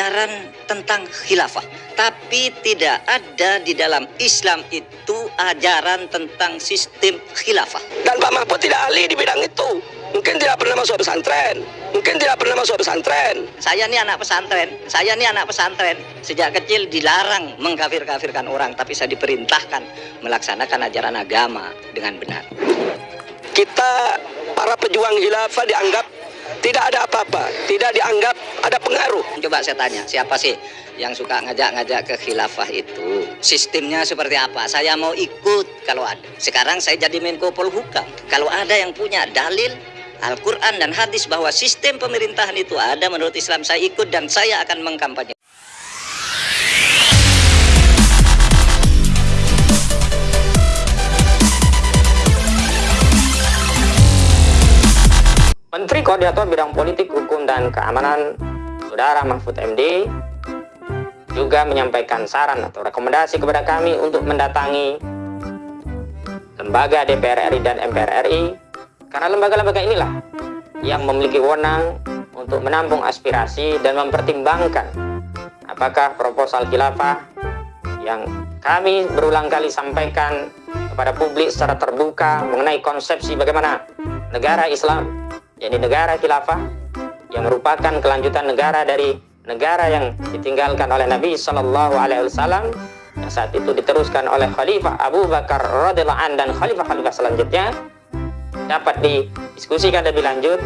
ajaran tentang khilafah. Tapi tidak ada di dalam Islam itu ajaran tentang sistem khilafah. Dan Pak Mahfud tidak ahli di bidang itu. Mungkin tidak pernah masuk pesantren. Mungkin tidak pernah masuk pesantren. Saya ini anak pesantren. Saya ini anak pesantren. Sejak kecil dilarang mengkafir-kafirkan orang tapi saya diperintahkan melaksanakan ajaran agama dengan benar. Kita para pejuang khilafah dianggap tidak ada apa-apa, tidak dianggap ada pengaruh. Coba saya tanya, siapa sih yang suka ngajak-ngajak ke khilafah itu? Sistemnya seperti apa? Saya mau ikut kalau ada. Sekarang saya jadi Menko Polhukam. Kalau ada yang punya dalil Al-Quran dan hadis bahwa sistem pemerintahan itu ada menurut Islam saya ikut dan saya akan mengkampanye. Menteri Koordinator Bidang Politik, Hukum, dan Keamanan Saudara Mahfud MD juga menyampaikan saran atau rekomendasi kepada kami untuk mendatangi lembaga DPR RI dan MPR RI karena lembaga-lembaga inilah yang memiliki wewenang untuk menampung aspirasi dan mempertimbangkan apakah proposal khilafah yang kami berulang kali sampaikan kepada publik secara terbuka mengenai konsepsi bagaimana negara Islam yakni negara khilafah yang merupakan kelanjutan negara dari negara yang ditinggalkan oleh Nabi Shallallahu Alaihi Wasallam yang saat itu diteruskan oleh Khalifah Abu Bakar radhiallahu an dan Khalifah-Khalifah selanjutnya dapat didiskusikan lebih lanjut,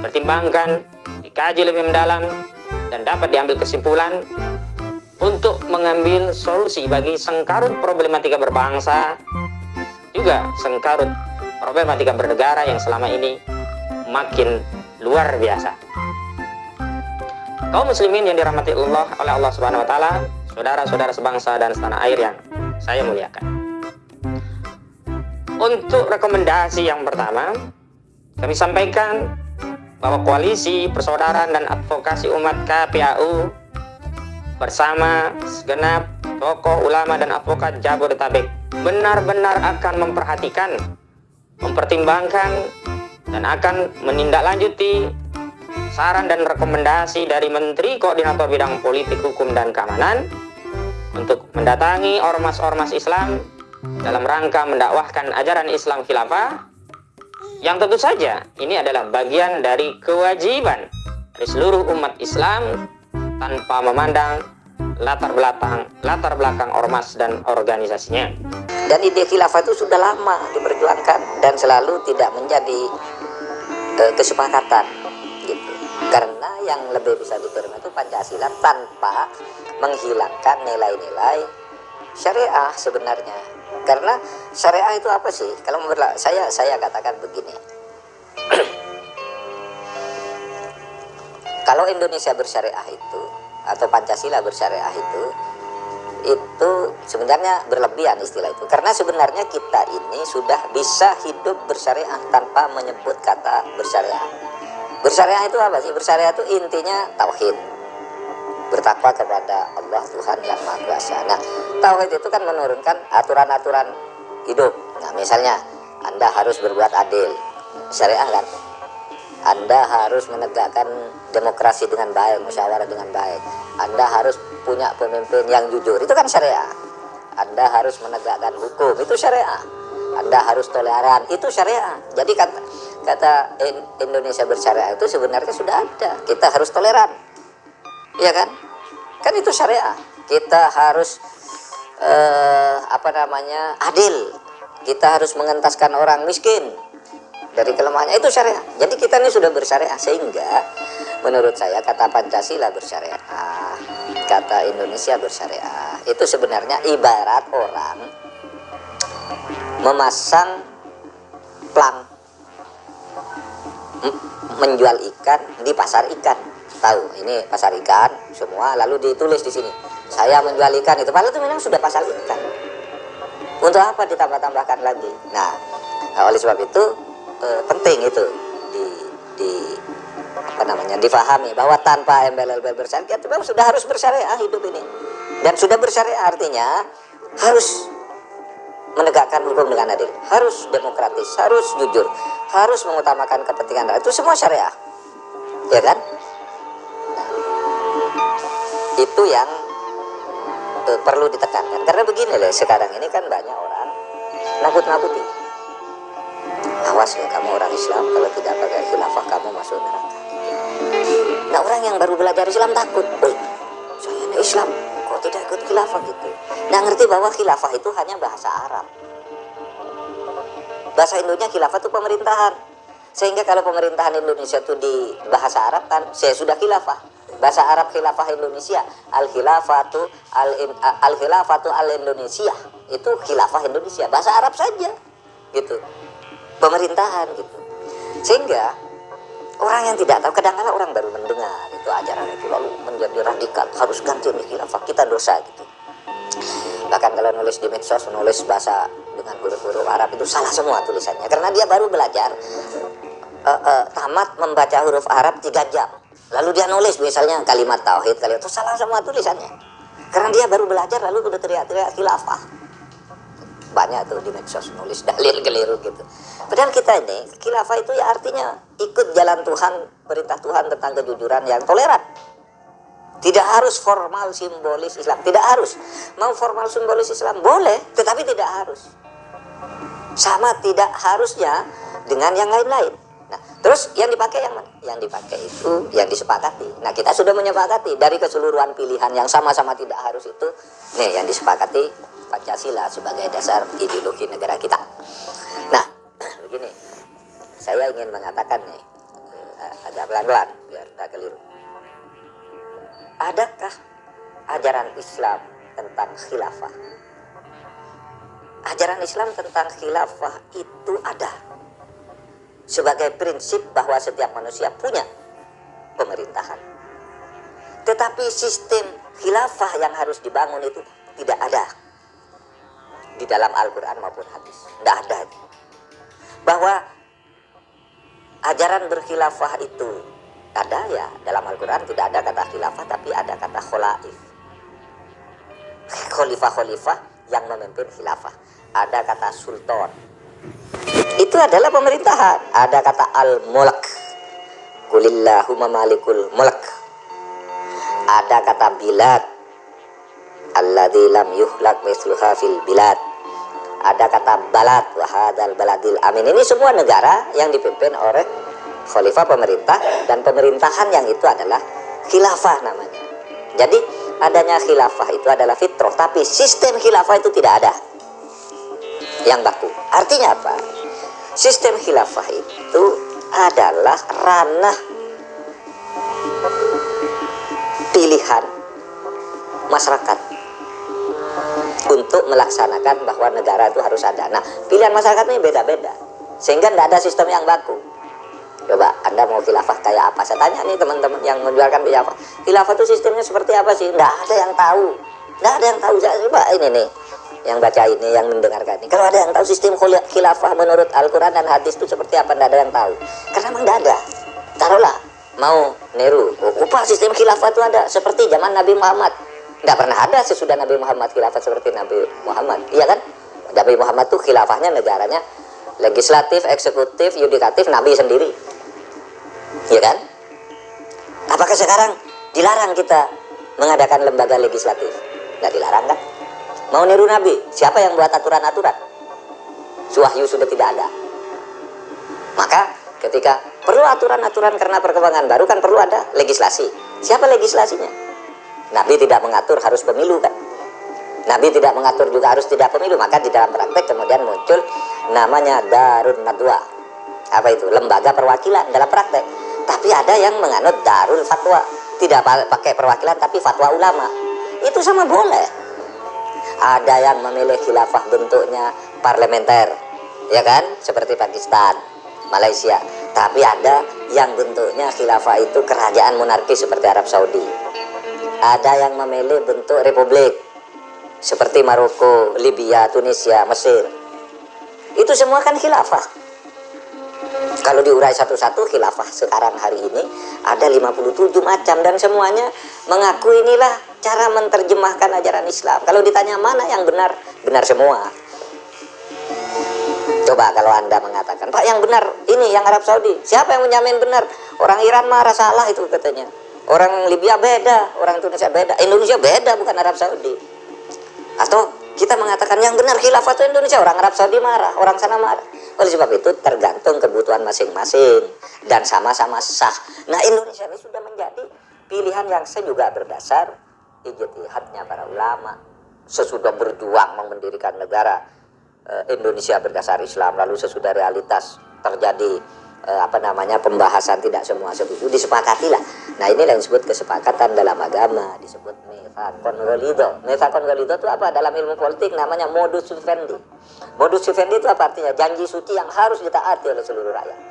pertimbangkan, dikaji lebih mendalam dan dapat diambil kesimpulan untuk mengambil solusi bagi sengkarut problematika berbangsa juga sengkarut problematika bernegara yang selama ini makin luar biasa. Kaum muslimin yang dirahmati Allah oleh Allah Subhanahu wa taala, saudara-saudara sebangsa dan setanah air yang saya muliakan. Untuk rekomendasi yang pertama, kami sampaikan bahwa koalisi persaudaraan dan advokasi umat KPAU bersama segenap tokoh ulama dan advokat Jabodetabek benar-benar akan memperhatikan, mempertimbangkan dan akan menindaklanjuti saran dan rekomendasi dari Menteri Koordinator Bidang Politik, Hukum, dan Keamanan untuk mendatangi ormas-ormas Islam dalam rangka mendakwahkan ajaran Islam khilafah yang tentu saja ini adalah bagian dari kewajiban dari seluruh umat Islam tanpa memandang latar belakang latar belakang ormas dan organisasinya. Dan ide khilafah itu sudah lama diperjuangkan dan selalu tidak menjadi uh, kesepakatan gitu. Karena yang lebih bisa diterima itu Pancasila tanpa menghilangkan nilai-nilai syariah sebenarnya. Karena syariah itu apa sih? Kalau menurut saya saya katakan begini. Kalau Indonesia bersyariah itu atau Pancasila bersyariah itu itu sebenarnya berlebihan istilah itu. Karena sebenarnya kita ini sudah bisa hidup bersyariah tanpa menyebut kata bersyariah. Bersyariah itu apa sih? Bersyariah itu intinya tauhid. Bertakwa kepada Allah Tuhan yang Maha Kuasa. Nah tauhid itu kan menurunkan aturan-aturan hidup. Nah misalnya anda harus berbuat adil. Syariah kan anda harus menegakkan demokrasi dengan baik, musyawarah dengan baik. Anda harus punya pemimpin yang jujur, itu kan syariah. Anda harus menegakkan hukum, itu syariah. Anda harus toleran, itu syariah. Jadi kata, kata Indonesia bersyariah itu sebenarnya sudah ada. Kita harus toleran, iya kan? Kan itu syariah. Kita harus eh, apa namanya adil. Kita harus mengentaskan orang miskin dari kelemahannya itu syariah. Jadi kita ini sudah bersyariah sehingga menurut saya kata Pancasila bersyariah, kata Indonesia bersyariah itu sebenarnya ibarat orang memasang plang menjual ikan di pasar ikan. Tahu, ini pasar ikan semua lalu ditulis di sini. Saya menjual ikan itu padahal itu memang sudah pasar ikan. Untuk apa ditambah-tambahkan lagi? Nah, oleh sebab itu eh, penting itu. Di, di apa namanya difahami bahwa tanpa MBLLB bersyariah kita sudah harus bersyariah hidup ini. Dan sudah bersyariah artinya harus menegakkan hukum dengan adil harus demokratis harus jujur harus mengutamakan kepentingan rakyat. Itu semua syariah. Ya kan? Itu yang eh, perlu ditekankan. Karena begini loh sekarang ini kan banyak orang nakut-nakuti awas ya kamu orang Islam kalau tidak pakai khilafah kamu masuk neraka. Nah orang yang baru belajar Islam takut. Wih, saya ini Islam kok tidak ikut khilafah gitu? Nah ngerti bahwa khilafah itu hanya bahasa Arab. Bahasa Indonesia khilafah itu pemerintahan. Sehingga kalau pemerintahan Indonesia itu di bahasa Arab kan saya sudah khilafah. Bahasa Arab khilafah Indonesia al khilafatu al al khilafatu al Indonesia itu khilafah Indonesia bahasa Arab saja gitu pemerintahan gitu. Sehingga orang yang tidak tahu kadang-kadang orang baru mendengar itu ajaran itu lalu menjadi radikal harus ganti ini khilafah kita dosa gitu. Bahkan kalau nulis di medsos nulis bahasa dengan huruf-huruf Arab itu salah semua tulisannya karena dia baru belajar uh, uh, tamat membaca huruf Arab tiga jam. Lalu dia nulis misalnya kalimat tauhid kalimat itu salah semua tulisannya. Karena dia baru belajar lalu udah teriak-teriak khilafah banyak tuh di medsos nulis dalil keliru gitu. Padahal kita ini khilafah itu ya artinya ikut jalan Tuhan perintah Tuhan tentang kejujuran yang toleran. Tidak harus formal simbolis Islam tidak harus. Mau formal simbolis Islam boleh tetapi tidak harus. Sama tidak harusnya dengan yang lain-lain. Nah, terus yang dipakai yang mana? Yang dipakai itu yang disepakati. Nah, kita sudah menyepakati dari keseluruhan pilihan yang sama-sama tidak harus itu, nih yang disepakati Pancasila sebagai dasar ideologi negara kita. Nah, begini, saya ingin mengatakan nih, eh, agak pelan-pelan biar tak keliru. Adakah ajaran Islam tentang khilafah? Ajaran Islam tentang khilafah itu ada sebagai prinsip bahwa setiap manusia punya pemerintahan. Tetapi sistem khilafah yang harus dibangun itu tidak ada di dalam Al-Quran maupun hadis. Tidak ada. Bahwa ajaran berkhilafah itu ada ya dalam Al-Quran tidak ada kata khilafah tapi ada kata kholaif. Khalifah-khalifah yang memimpin khilafah. Ada kata sultan, itu adalah pemerintahan. Ada kata al-mulk. Kulillahumma malikul mulk. Ada kata bilad. Alladzi lam yuhlak misluha fil bilad. Ada kata balad wahadal baladil amin. Ini semua negara yang dipimpin oleh khalifah pemerintah dan pemerintahan yang itu adalah khilafah namanya. Jadi adanya khilafah itu adalah fitrah, tapi sistem khilafah itu tidak ada yang baku. Artinya apa? Sistem khilafah itu adalah ranah pilihan masyarakat untuk melaksanakan bahwa negara itu harus ada. Nah, pilihan masyarakat ini beda-beda. Sehingga tidak ada sistem yang baku. Coba, Anda mau khilafah kayak apa? Saya tanya nih teman-teman yang menjualkan khilafah. Khilafah itu sistemnya seperti apa sih? Tidak ada yang tahu. Tidak ada yang tahu. Saya coba ini nih yang baca ini, yang mendengarkan ini. Kalau ada yang tahu sistem khilafah menurut Al-Quran dan hadis itu seperti apa, tidak ada yang tahu. Karena memang tidak ada. Taruhlah, mau niru. Upah sistem khilafah itu ada. Seperti zaman Nabi Muhammad. Tidak pernah ada sesudah Nabi Muhammad khilafah seperti Nabi Muhammad. Iya kan? Nabi Muhammad itu khilafahnya negaranya legislatif, eksekutif, yudikatif, Nabi sendiri. Iya kan? Apakah sekarang dilarang kita mengadakan lembaga legislatif? Tidak dilarang kan? Mau niru Nabi? Siapa yang buat aturan-aturan? Suwahyu sudah tidak ada. Maka ketika perlu aturan-aturan karena perkembangan baru kan perlu ada legislasi. Siapa legislasinya? Nabi tidak mengatur harus pemilu kan? Nabi tidak mengatur juga harus tidak pemilu. Maka di dalam praktek kemudian muncul namanya Darun Nadwa. Apa itu? Lembaga perwakilan dalam praktek. Tapi ada yang menganut Darul Fatwa. Tidak pakai perwakilan tapi fatwa ulama. Itu sama boleh ada yang memilih khilafah bentuknya parlementer ya kan seperti Pakistan Malaysia tapi ada yang bentuknya khilafah itu kerajaan monarki seperti Arab Saudi ada yang memilih bentuk republik seperti Maroko, Libya, Tunisia, Mesir itu semua kan khilafah kalau diurai satu-satu khilafah sekarang hari ini ada 57 macam dan semuanya mengaku inilah cara menerjemahkan ajaran Islam. Kalau ditanya mana yang benar, benar semua. Coba kalau Anda mengatakan, Pak yang benar ini yang Arab Saudi. Siapa yang menjamin benar? Orang Iran marah salah itu katanya. Orang Libya beda orang Indonesia beda Indonesia beda bukan Arab Saudi. Atau kita mengatakan yang benar khilafah itu Indonesia orang Arab Saudi marah orang sana marah. Oleh sebab itu tergantung kebutuhan masing-masing dan sama-sama sah. Nah Indonesia ini sudah menjadi pilihan yang saya juga berdasar ijtihadnya para ulama. Sesudah berjuang mendirikan negara eh, Indonesia berdasar Islam lalu sesudah realitas terjadi eh, apa namanya pembahasan tidak semua setuju disepakati lah nah ini yang disebut kesepakatan dalam agama disebut mefakon golido mefakon golido itu apa? Dalam ilmu politik namanya modus vivendi. Modus vivendi itu apa artinya? Janji suci yang harus ditaati oleh seluruh rakyat